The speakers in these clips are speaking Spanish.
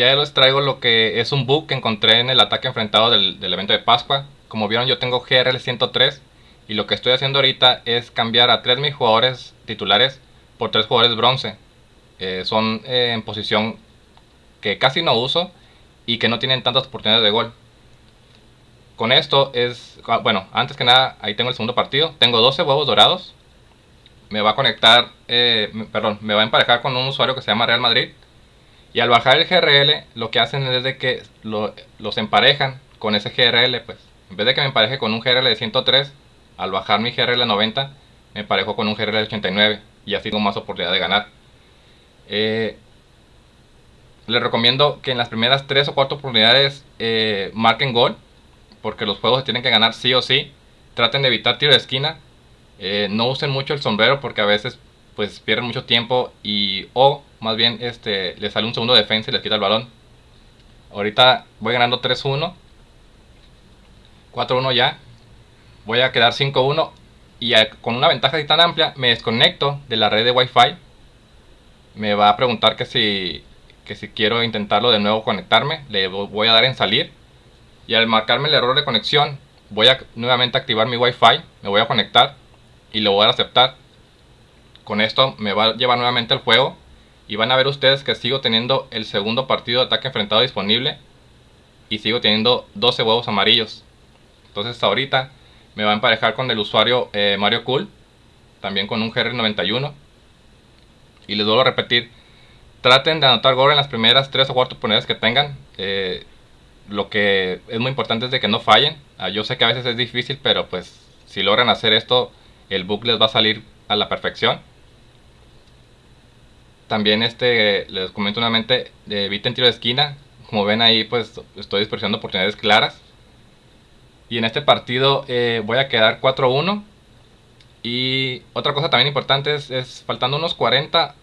Hoy les traigo lo que es un bug que encontré en el ataque enfrentado del, evento de Pascua. Como vieron yo tengo GRL 103 y lo que estoy haciendo ahorita es cambiar a tres mis jugadores titulares por tres jugadores bronce. Eh, son eh, en posición que casi no uso y que no tienen tantas oportunidades de gol. Con esto es, ah, bueno, antes que nada, ahí tengo el segundo partido. Tengo 12 huevos dorados. Me va a conectar, eh, perdón, me va a emparejar con un usuario que se llama Real Madrid. Y al bajar el GRL, lo que hacen es de que los emparejan con ese GRL, pues. En vez de que me empareje con un GRL de 103, al bajar mi GRL 90, me emparejo con un GRL de 89. Y así tengo más oportunidad de ganar. Eh, les recomiendo que en las primeras 3 o 4 oportunidades eh, marquen gol. Porque los juegos se tienen que ganar sí o sí. Traten de evitar tiro de esquina. Eh, no usen mucho el sombrero porque a veces pues pierden mucho tiempo y o más bien este les sale un segundo de defensa y les quita el balón. Ahorita voy ganando 3-1. 4-1 ya. Voy a quedar 5-1 y con una ventaja tan amplia me desconecto de la red de Wi-Fi. Me va a preguntar que si que si quiero intentarlo de nuevo conectarme, le voy a dar en salir. Y al marcarme el error de conexión, voy a nuevamente activar mi Wi-Fi, me voy a conectar y lo voy a aceptar. Con esto me va a llevar nuevamente al juego y van a ver ustedes que sigo teniendo el segundo partido de ataque enfrentado disponible y sigo teniendo 12 huevos amarillos. Entonces ahorita me va a emparejar con el usuario eh, Mario Cool, también con un GR91. Y les vuelvo a repetir, traten de anotar gol en las primeras 3 o 4 oportunidades que tengan. Eh, lo que es muy importante es de que no fallen. Ah, yo sé que a veces es difícil, pero pues si logran hacer esto, el bug les va a salir a la perfección. También este, les comento nuevamente, eviten tiro de esquina. Como ven ahí, pues estoy despreciando oportunidades claras. Y en este partido eh, voy a quedar 4-1. Y otra cosa también importante es, es faltando unos 40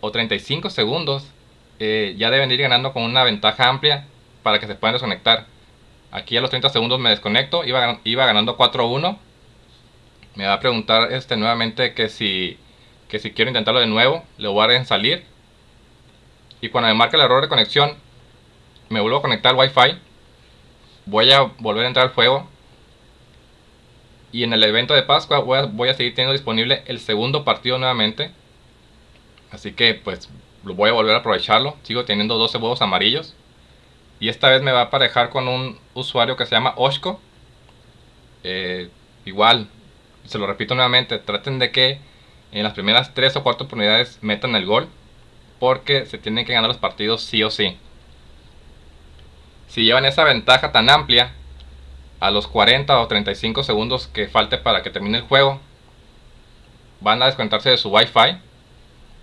o 35 segundos, eh, ya deben ir ganando con una ventaja amplia para que se puedan desconectar. Aquí a los 30 segundos me desconecto, iba, iba ganando 4-1. Me va a preguntar este, nuevamente que si, que si quiero intentarlo de nuevo, le voy a dar en salir. Y cuando me marque el error de conexión, me vuelvo a conectar al Wi-Fi. Voy a volver a entrar al juego. Y en el evento de Pascua voy a, voy a seguir teniendo disponible el segundo partido nuevamente. Así que pues lo voy a volver a aprovecharlo. Sigo teniendo 12 huevos amarillos. Y esta vez me va a aparejar con un usuario que se llama Oshko. Eh, igual, se lo repito nuevamente, traten de que en las primeras 3 o 4 oportunidades metan el gol. Porque se tienen que ganar los partidos sí o sí. Si llevan esa ventaja tan amplia, a los 40 o 35 segundos que falte para que termine el juego, van a desconectarse de su Wi-Fi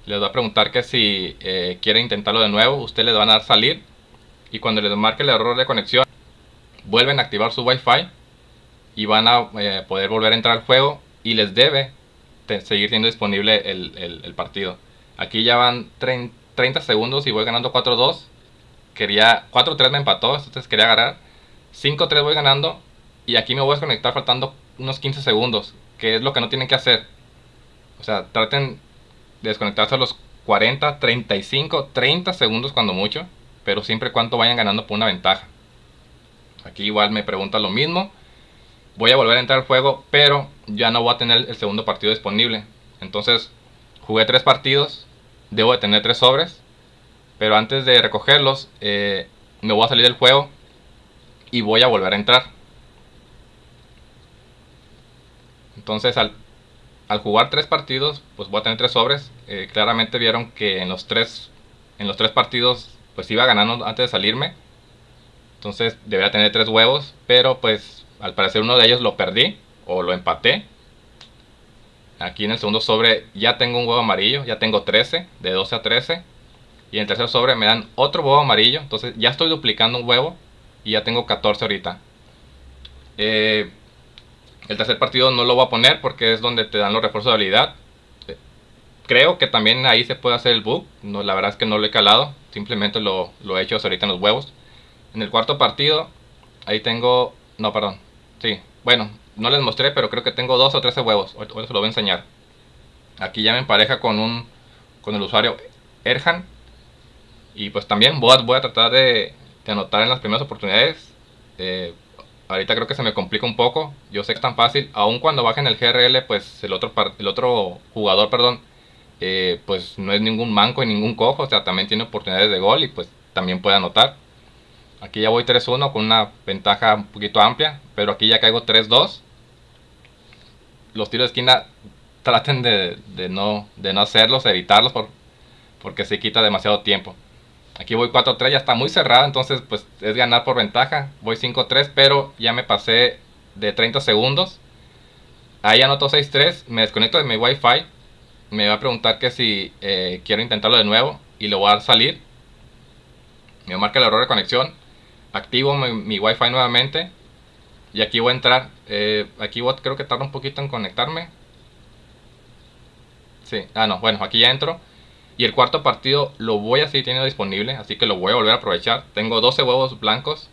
les va a preguntar que si eh, quiere intentarlo de nuevo, usted les van a dar salir y cuando les marque el error de conexión, vuelven a activar su Wi-Fi y van a eh, poder volver a entrar al juego y les debe seguir teniendo disponible el, partido. Aquí ya van 30 segundos y voy ganando 4-2. Quería 4-3 me empató, entonces quería agarrar. 5-3 voy ganando y aquí me voy a desconectar faltando unos 15 segundos, que es lo que no tienen que hacer. O sea, traten desconectarse a los 40, 35, 30 segundos cuando mucho, pero siempre cuando vayan ganando por una ventaja. Aquí igual me pregunta lo mismo. Voy a volver a entrar al juego, pero ya no voy a tener el segundo partido disponible. Entonces, jugué tres partidos, debo de tener tres sobres, pero antes de recogerlos, eh, me voy a salir del juego y voy a volver a entrar. Entonces, al jugar tres partidos, pues voy a tener tres sobres. Eh, claramente vieron que en los tres, en los tres partidos, pues iba ganando antes de salirme. Entonces debería tener tres huevos, pero pues al parecer uno de ellos lo perdí o lo empaté. Aquí en el segundo sobre ya tengo un huevo amarillo, ya tengo 13, de 12 a 13. Y en el tercer sobre me dan otro huevo amarillo, entonces ya estoy duplicando un huevo y ya tengo 14 ahorita. Eh, el tercer partido no lo voy a poner porque es donde te dan los refuerzos de habilidad. Creo que también ahí se puede hacer el bug. No, la verdad es que no lo he calado. Simplemente lo, he hecho ahorita en los huevos. En el cuarto partido, ahí tengo... No, perdón. Sí, bueno, no les mostré, pero creo que tengo 12 o 13 huevos. Ahora se lo voy a enseñar. Aquí ya me empareja con un con el usuario Erhan. Y pues también voy a, voy a tratar de, anotar en las primeras oportunidades. Eh, ahorita creo que se me complica un poco. Yo sé que es tan fácil. Aun cuando bajen el GRL, pues el otro, el otro jugador, perdón, eh, pues no es ningún manco y ningún cojo. O sea, también tiene oportunidades de gol y pues también puede anotar. Aquí ya voy 3-1 con una ventaja un poquito amplia. Pero aquí ya caigo 3-2. Los tiros de esquina traten de, no, de no hacerlos, evitarlos por, porque se quita demasiado tiempo. Aquí voy 4-3, ya está muy cerrado, entonces pues es ganar por ventaja. Voy 5-3, pero ya me pasé de 30 segundos. Ahí anoto 6-3, me desconecto de mi Wi-Fi. Me va a preguntar que si eh, quiero intentarlo de nuevo y lo voy a salir. Me marca el error de conexión. Activo mi, Wi-Fi nuevamente. Y aquí voy a entrar. Eh, aquí creo que tarda un poquito en conectarme. Sí, ah no, bueno, aquí ya entro. Y el cuarto partido lo voy a seguir teniendo disponible, así que lo voy a volver a aprovechar. Tengo 12 huevos blancos.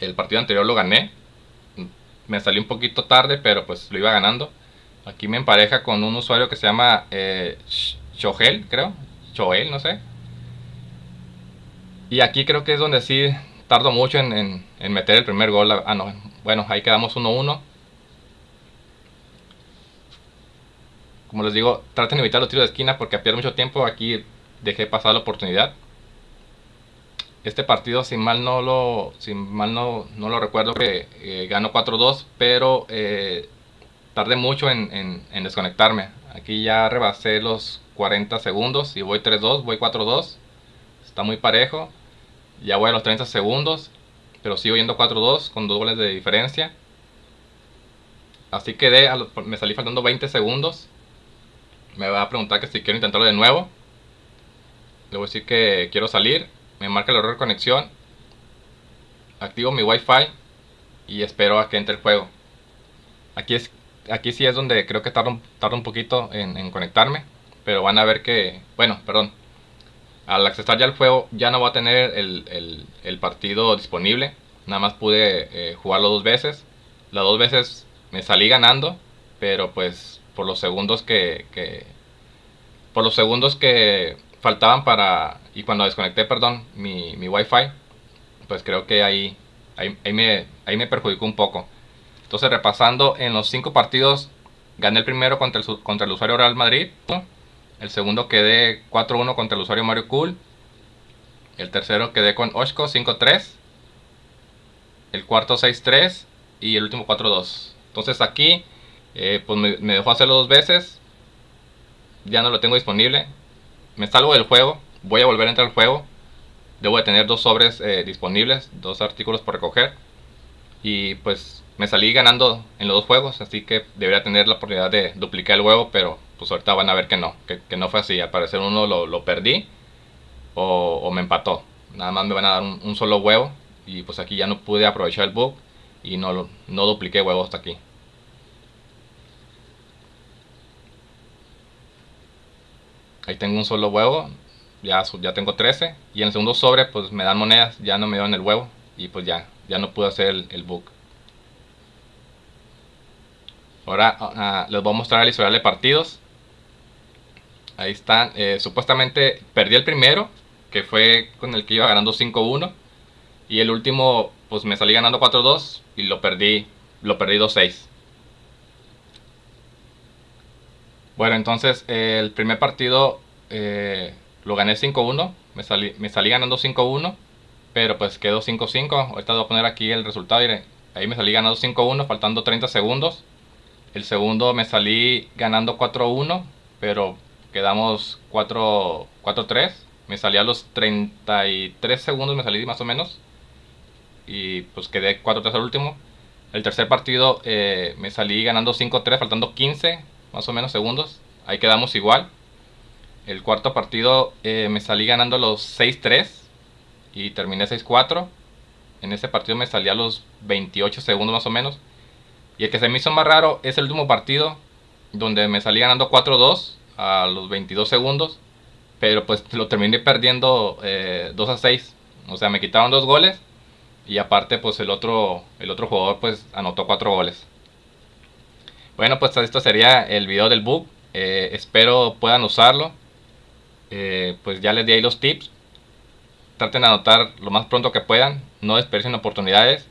El partido anterior lo gané. Me salió un poquito tarde, pero pues lo iba ganando. Aquí me empareja con un usuario que se llama eh, creo. Choel, no sé. Y aquí creo que es donde sí tardo mucho en, en meter el primer gol. Ah, no. Bueno, ahí quedamos 1-1. como les digo, traten de evitar los tiros de esquina porque a pierdo mucho tiempo. Aquí dejé pasar la oportunidad. Este partido, sin mal no lo, sin mal no, no lo recuerdo, que eh, ganó 4-2, pero eh, tardé mucho en, desconectarme. Aquí ya rebasé los 40 segundos y voy 3-2, voy 4-2. Está muy parejo. Ya voy a los 30 segundos, pero sigo yendo 4-2 con dos goles de diferencia. Así quedé, me salí faltando 20 segundos me va a preguntar que si quiero intentarlo de nuevo. Le voy a decir que quiero salir. Me marca el error de conexión. Activo mi wifi y espero a que entre el juego. Aquí, es, aquí sí es donde creo que tarda un, un poquito en, conectarme. Pero van a ver que, bueno, perdón. Al accesar ya el juego ya no va a tener el, partido disponible. Nada más pude eh, jugarlo dos veces. Las dos veces me salí ganando. Pero pues por los segundos que, por los segundos que faltaban para y cuando desconecté perdón mi, mi wifi pues creo que ahí, ahí, me, ahí me perjudicó un poco entonces repasando en los cinco partidos gané el primero contra el, contra el usuario Real Madrid el segundo quedé 4-1 contra el usuario Mario Cool el tercero quedé con Oshko 5-3 el cuarto 6-3 y el último 4-2 entonces aquí eh, pues me, dejó hacerlo dos veces. Ya no lo tengo disponible. Me salgo del juego. Voy a volver a entrar al juego. Debo de tener dos sobres eh, disponibles, dos artículos por recoger. Y pues me salí ganando en los dos juegos, así que debería tener la oportunidad de duplicar el huevo, pero pues ahorita van a ver que no, que, no fue así. Al parecer uno lo, perdí o, me empató. Nada más me van a dar un, solo huevo y pues aquí ya no pude aprovechar el bug y no, no dupliqué huevos hasta aquí. Ahí tengo un solo huevo, ya, ya tengo 13. Y en el segundo sobre pues me dan monedas, ya no me dan el huevo. Y pues ya, ya no pude hacer el, el book. Ahora ah, ah, les voy a mostrar el historial de partidos. Ahí están. Eh, supuestamente perdí el primero, que fue con el que iba ganando 5-1. Y el último, pues me salí ganando 4-2 y lo perdí, lo perdí 2-6. Bueno, entonces el primer partido eh, lo gané 5-1, me salí, me salí ganando 5-1, pero pues quedó 5-5. Ahorita voy a poner aquí el resultado, ahí me salí ganando 5-1, faltando 30 segundos. El segundo me salí ganando 4-1, pero quedamos 4-3. Me salí a los 33 segundos, me salí más o menos. Y pues quedé 4-3 al último. El tercer partido eh, me salí ganando 5-3, faltando 15 más o menos segundos. Ahí quedamos igual. El cuarto partido eh, me salí ganando los 6-3 y terminé 6-4. En ese partido me salí a los 28 segundos más o menos. Y el que se me hizo más raro es el último partido donde me salí ganando 4-2 a los 22 segundos. Pero pues lo terminé perdiendo 2 eh, a 6. O sea, me quitaron dos goles. Y aparte pues el otro, el otro jugador pues anotó 4 goles. Bueno, pues esto sería el video del bug. Eh, espero puedan usarlo. Eh, pues ya les di ahí los tips. Traten de anotar lo más pronto que puedan, no desperdicien oportunidades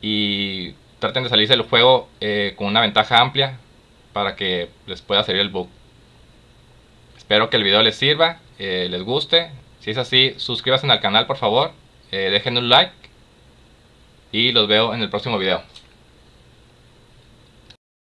y traten de salirse del juego eh, con una ventaja amplia para que les pueda salir el bug. Espero que el video les sirva, eh, les guste. Si es así, suscríbanse al canal por favor, eh, dejen un like y los veo en el próximo video.